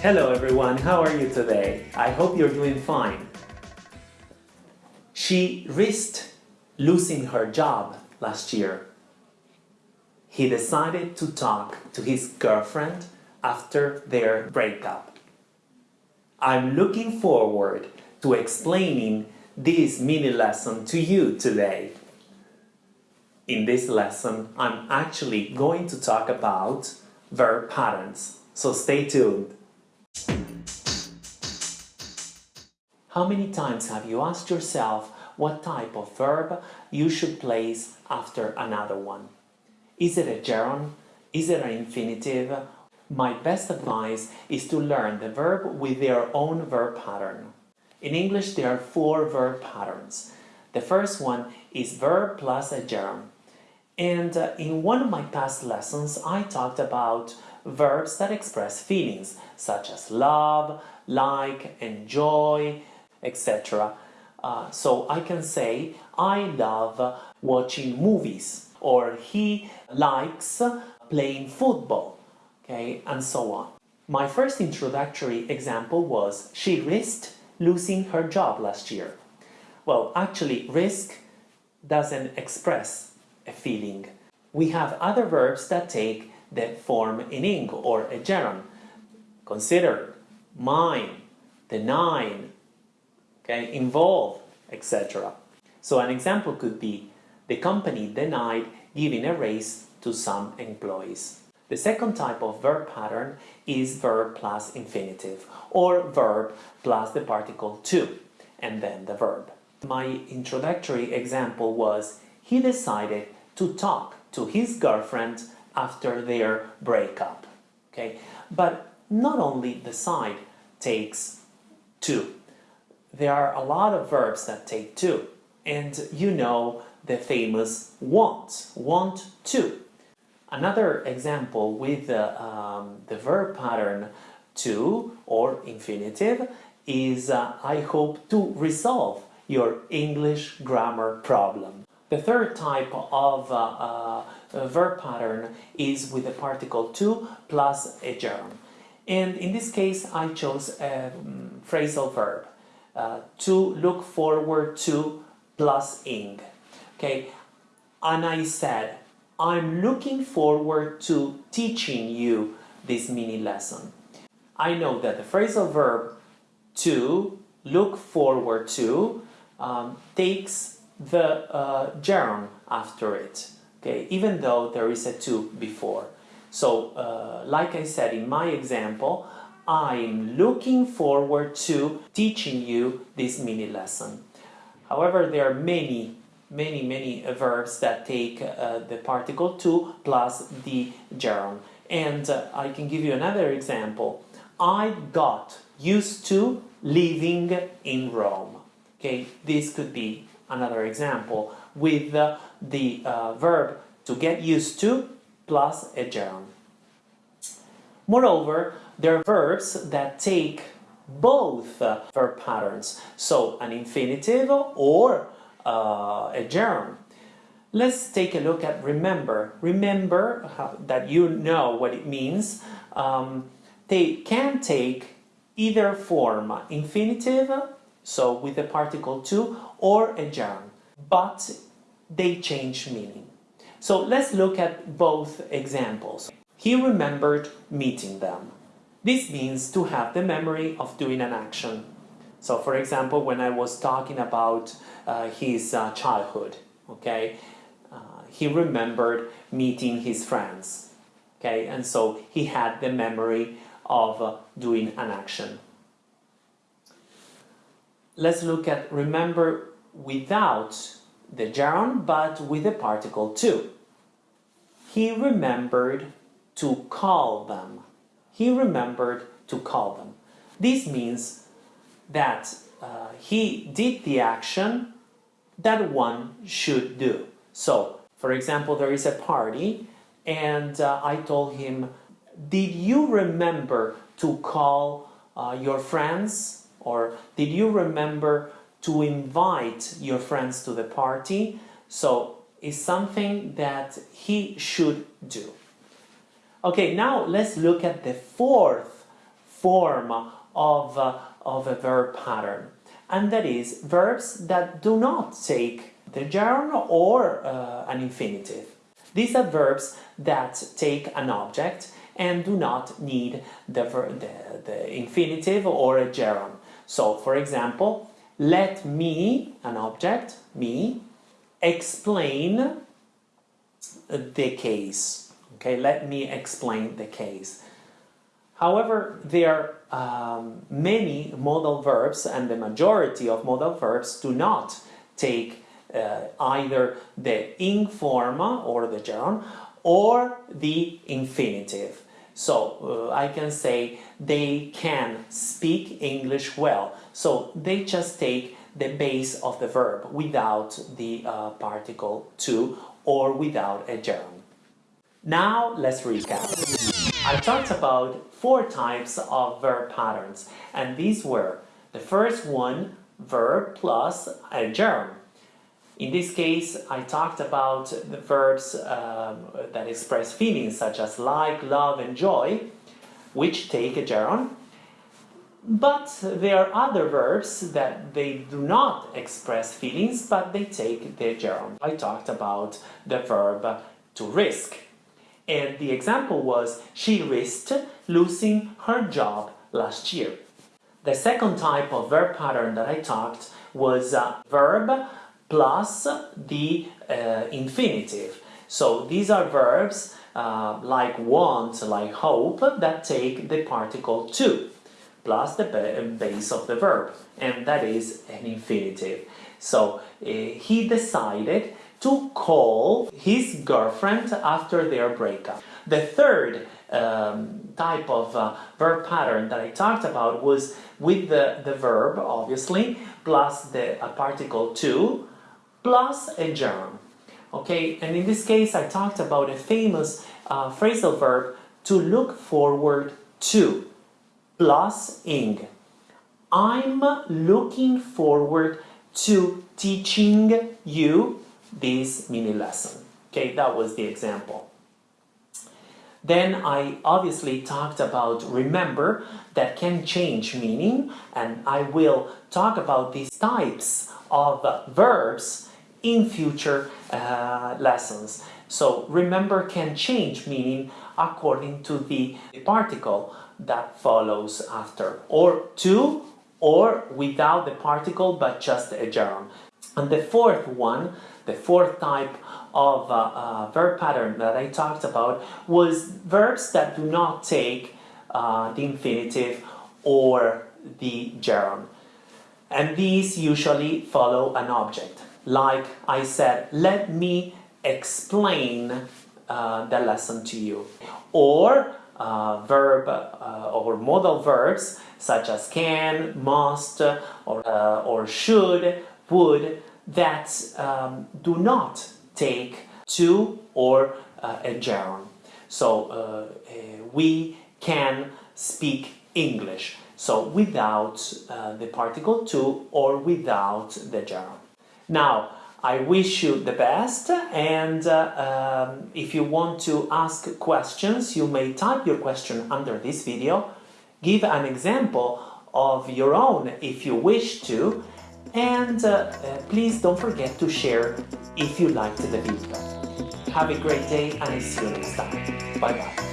Hello everyone, how are you today? I hope you're doing fine. She risked losing her job last year. He decided to talk to his girlfriend after their breakup. I'm looking forward to explaining this mini lesson to you today. In this lesson, I'm actually going to talk about verb patterns, so stay tuned. How many times have you asked yourself what type of verb you should place after another one? Is it a gerund? Is it an infinitive? My best advice is to learn the verb with their own verb pattern. In English there are four verb patterns. The first one is verb plus a gerund. And uh, in one of my past lessons I talked about verbs that express feelings such as love, like, enjoy, etc. Uh, so I can say, I love watching movies, or he likes playing football, and so on. My first introductory example was, she risked losing her job last year. Well, actually, risk doesn't express a feeling. We have other verbs that take the form in ing or a gerund. Consider, mine, nine okay, involve, etc. So an example could be, the company denied giving a raise to some employees. The second type of verb pattern is verb plus infinitive, or verb plus the particle to, and then the verb. My introductory example was, he decided to talk to his girlfriend after their breakup. Okay, But not only decide takes to, there are a lot of verbs that take to. And you know the famous want, want to. Another example with the, um, the verb pattern to or infinitive is uh, I hope to resolve your English grammar problem. The third type of uh, uh, verb pattern is with the particle to plus a gerund. And in this case I chose a um, phrasal verb. Uh, to look forward to plus ing. Okay, and I said, I'm looking forward to teaching you this mini lesson. I know that the phrasal verb to, look forward to, um, takes the uh, gerund after it, okay, even though there is a to before. So, uh, like I said in my example, I'm looking forward to teaching you this mini lesson. However, there are many, many, many verbs that take uh, the particle to plus the gerund. And uh, I can give you another example. I got used to living in Rome. Okay, this could be another example with uh, the uh, verb to get used to plus a gerund. Moreover, there are verbs that take both uh, verb patterns, so an infinitive or uh, a gerund. Let's take a look at remember. Remember that you know what it means. Um, they can take either form infinitive, so with the particle to, or a gerund, but they change meaning. So let's look at both examples. He remembered meeting them. This means to have the memory of doing an action. So for example, when I was talking about uh, his uh, childhood, okay, uh, he remembered meeting his friends, okay, and so he had the memory of uh, doing an action. Let's look at remember without the gerund, but with the particle to. He remembered to call them. He remembered to call them. This means that uh, he did the action that one should do. So, for example, there is a party and uh, I told him, did you remember to call uh, your friends or did you remember to invite your friends to the party? So it's something that he should do. Okay, now let's look at the fourth form of, uh, of a verb pattern and that is verbs that do not take the gerund or uh, an infinitive. These are verbs that take an object and do not need the, the, the infinitive or a gerund. So, for example, let me, an object, me, explain the case. Okay, let me explain the case. However, there are um, many modal verbs and the majority of modal verbs do not take uh, either the ing form or the gerund or the infinitive. So uh, I can say they can speak English well. So they just take the base of the verb without the uh, particle to or without a gerund. Now let's recap. I talked about four types of verb patterns and these were the first one verb plus a gerund in this case, I talked about the verbs um, that express feelings such as like, love, and joy, which take a gerund. But there are other verbs that they do not express feelings, but they take the gerund. I talked about the verb to risk. And the example was, she risked losing her job last year. The second type of verb pattern that I talked was a verb plus the uh, infinitive. So these are verbs uh, like want, like hope, that take the particle to plus the base of the verb, and that is an infinitive. So uh, he decided to call his girlfriend after their breakup. The third um, type of uh, verb pattern that I talked about was with the, the verb, obviously, plus the a particle to, plus a gerund. Okay, and in this case I talked about a famous uh, phrasal verb to look forward to plus ing. I'm looking forward to teaching you this mini lesson. Okay, that was the example. Then I obviously talked about remember that can change meaning and I will talk about these types of verbs in future uh, lessons. So remember can change meaning according to the particle that follows after or to or without the particle but just a gerund. And the fourth one, the fourth type of uh, uh, verb pattern that I talked about was verbs that do not take uh, the infinitive or the gerund. And these usually follow an object like I said, let me explain uh, the lesson to you. Or uh, verb uh, or modal verbs such as can, must, or, or should, would, that um, do not take to or uh, a gerund. So uh, we can speak English. So without the particle to or without the gerund. Now, I wish you the best and uh, um, if you want to ask questions, you may type your question under this video, give an example of your own if you wish to, and uh, uh, please don't forget to share if you liked the video. Have a great day and I see you next time. Bye bye.